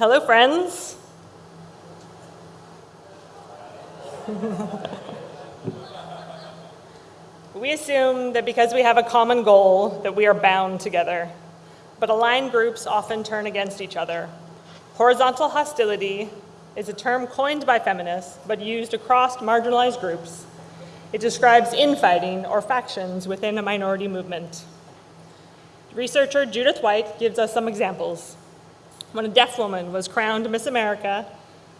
Hello, friends. we assume that because we have a common goal that we are bound together, but aligned groups often turn against each other. Horizontal hostility is a term coined by feminists but used across marginalized groups. It describes infighting or factions within a minority movement. Researcher Judith White gives us some examples. When a deaf woman was crowned Miss America,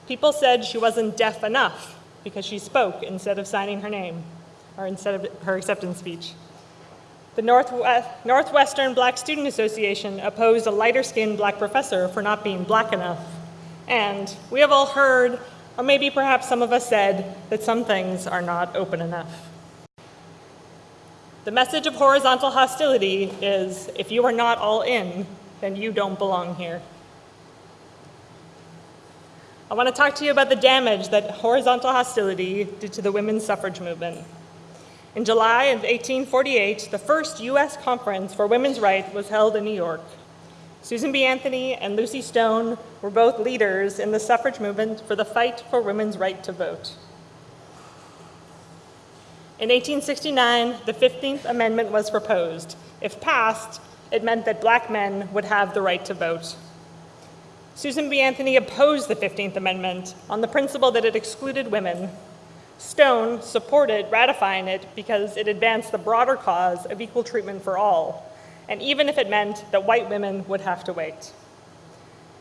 people said she wasn't deaf enough because she spoke instead of signing her name, or instead of her acceptance speech. The Northwest, Northwestern Black Student Association opposed a lighter-skinned black professor for not being black enough. And we have all heard, or maybe perhaps some of us said, that some things are not open enough. The message of horizontal hostility is, if you are not all in, then you don't belong here. I want to talk to you about the damage that horizontal hostility did to the women's suffrage movement. In July of 1848, the first U.S. conference for women's rights was held in New York. Susan B. Anthony and Lucy Stone were both leaders in the suffrage movement for the fight for women's right to vote. In 1869, the 15th Amendment was proposed. If passed, it meant that black men would have the right to vote. Susan B. Anthony opposed the 15th Amendment on the principle that it excluded women. Stone supported ratifying it because it advanced the broader cause of equal treatment for all, and even if it meant that white women would have to wait.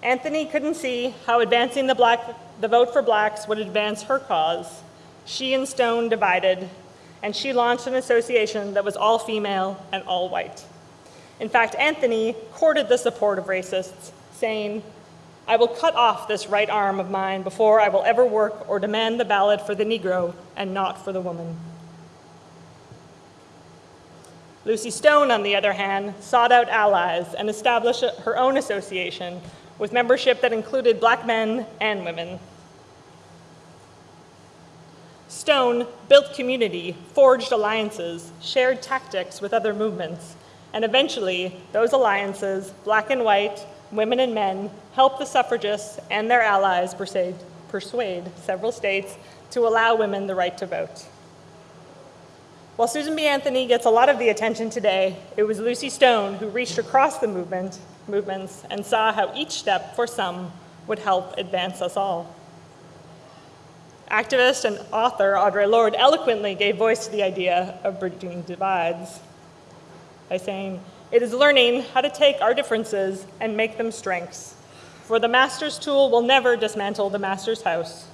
Anthony couldn't see how advancing the, black, the vote for blacks would advance her cause. She and Stone divided, and she launched an association that was all female and all white. In fact, Anthony courted the support of racists, saying, I will cut off this right arm of mine before I will ever work or demand the ballot for the Negro and not for the woman. Lucy Stone, on the other hand, sought out allies and established her own association with membership that included black men and women. Stone built community, forged alliances, shared tactics with other movements, and eventually those alliances, black and white, women and men, helped the suffragists and their allies persuade, several states to allow women the right to vote. While Susan B. Anthony gets a lot of the attention today, it was Lucy Stone who reached across the movement, movements and saw how each step for some would help advance us all. Activist and author Audre Lorde eloquently gave voice to the idea of bridging divides by saying, it is learning how to take our differences and make them strengths. For the master's tool will never dismantle the master's house.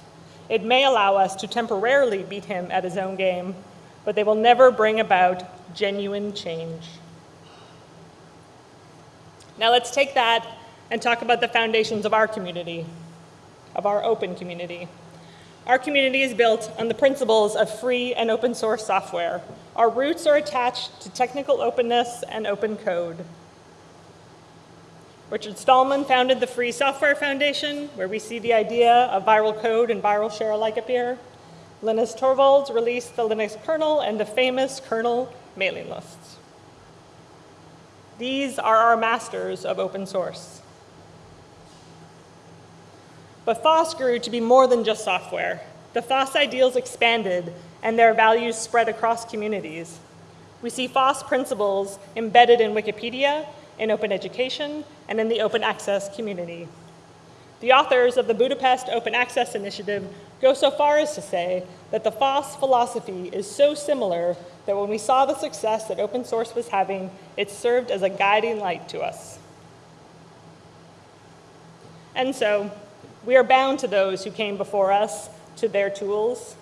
It may allow us to temporarily beat him at his own game, but they will never bring about genuine change. Now let's take that and talk about the foundations of our community, of our open community. Our community is built on the principles of free and open source software. Our roots are attached to technical openness and open code. Richard Stallman founded the Free Software Foundation, where we see the idea of viral code and viral share alike appear. Linus Torvalds released the Linux kernel and the famous kernel mailing lists. These are our masters of open source. But FOSS grew to be more than just software. The FOSS ideals expanded and their values spread across communities. We see FOSS principles embedded in Wikipedia, in open education, and in the open access community. The authors of the Budapest Open Access Initiative go so far as to say that the FOSS philosophy is so similar that when we saw the success that open source was having, it served as a guiding light to us. And so, we are bound to those who came before us, to their tools.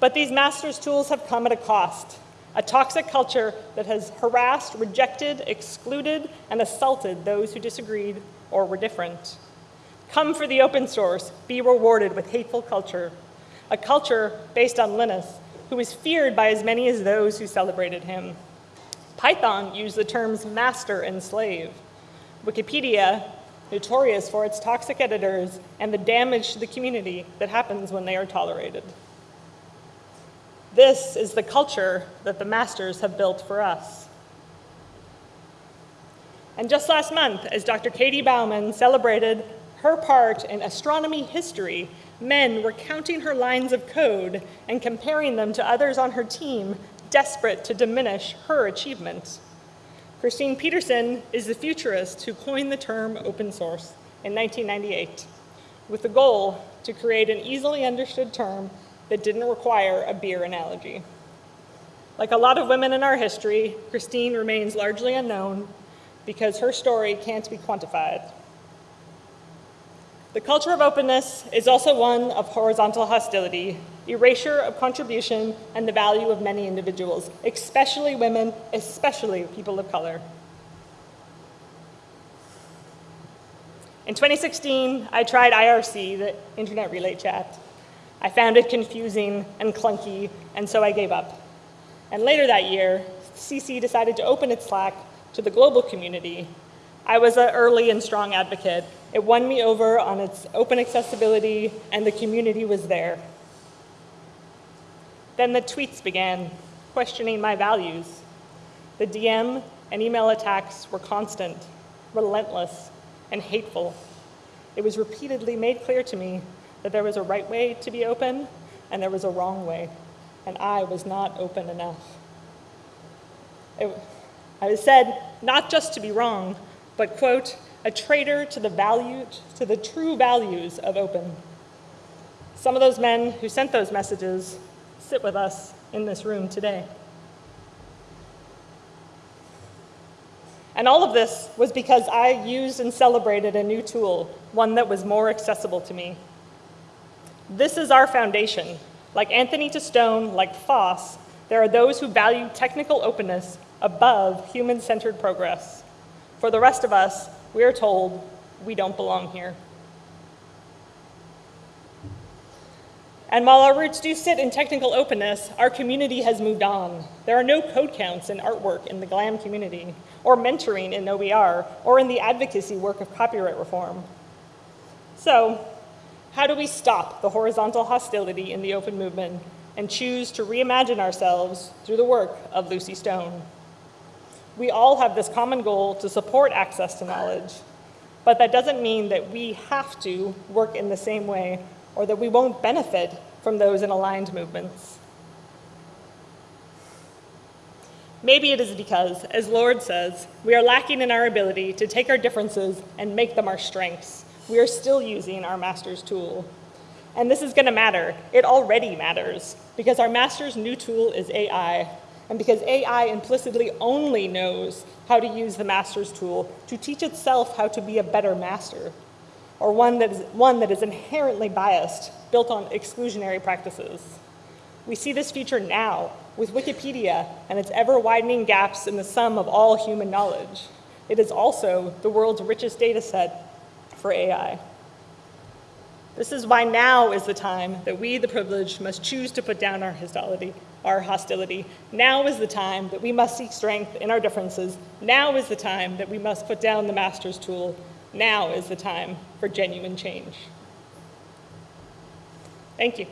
But these master's tools have come at a cost, a toxic culture that has harassed, rejected, excluded, and assaulted those who disagreed or were different. Come for the open source, be rewarded with hateful culture, a culture based on Linus, who was feared by as many as those who celebrated him. Python used the terms master and slave. Wikipedia notorious for its toxic editors and the damage to the community that happens when they are tolerated. This is the culture that the masters have built for us. And just last month, as Dr. Katie Bouman celebrated her part in astronomy history, men were counting her lines of code and comparing them to others on her team, desperate to diminish her achievement. Christine Peterson is the futurist who coined the term open source in 1998 with the goal to create an easily understood term that didn't require a beer analogy. Like a lot of women in our history, Christine remains largely unknown because her story can't be quantified. The culture of openness is also one of horizontal hostility, erasure of contribution, and the value of many individuals, especially women, especially people of color. In 2016, I tried IRC, the Internet Relay Chat. I found it confusing and clunky, and so I gave up. And later that year, CC decided to open its Slack to the global community I was an early and strong advocate. It won me over on its open accessibility, and the community was there. Then the tweets began, questioning my values. The DM and email attacks were constant, relentless, and hateful. It was repeatedly made clear to me that there was a right way to be open and there was a wrong way, and I was not open enough. It, I was said not just to be wrong, but, quote, a traitor to the value, to the true values of open. Some of those men who sent those messages sit with us in this room today. And all of this was because I used and celebrated a new tool, one that was more accessible to me. This is our foundation. Like Anthony to Stone, like FOSS, there are those who value technical openness above human-centered progress. For the rest of us, we are told we don't belong here. And while our roots do sit in technical openness, our community has moved on. There are no code counts in artwork in the GLAM community, or mentoring in OER, or in the advocacy work of copyright reform. So, how do we stop the horizontal hostility in the open movement and choose to reimagine ourselves through the work of Lucy Stone? we all have this common goal to support access to knowledge, but that doesn't mean that we have to work in the same way or that we won't benefit from those in aligned movements. Maybe it is because, as Lorde says, we are lacking in our ability to take our differences and make them our strengths. We are still using our master's tool. And this is going to matter. It already matters because our master's new tool is AI, and because AI implicitly only knows how to use the master's tool to teach itself how to be a better master, or one that is, one that is inherently biased, built on exclusionary practices. We see this feature now with Wikipedia and its ever-widening gaps in the sum of all human knowledge. It is also the world's richest data set for AI. This is why now is the time that we, the privileged, must choose to put down our hostility, our hostility. Now is the time that we must seek strength in our differences. Now is the time that we must put down the master's tool. Now is the time for genuine change. Thank you.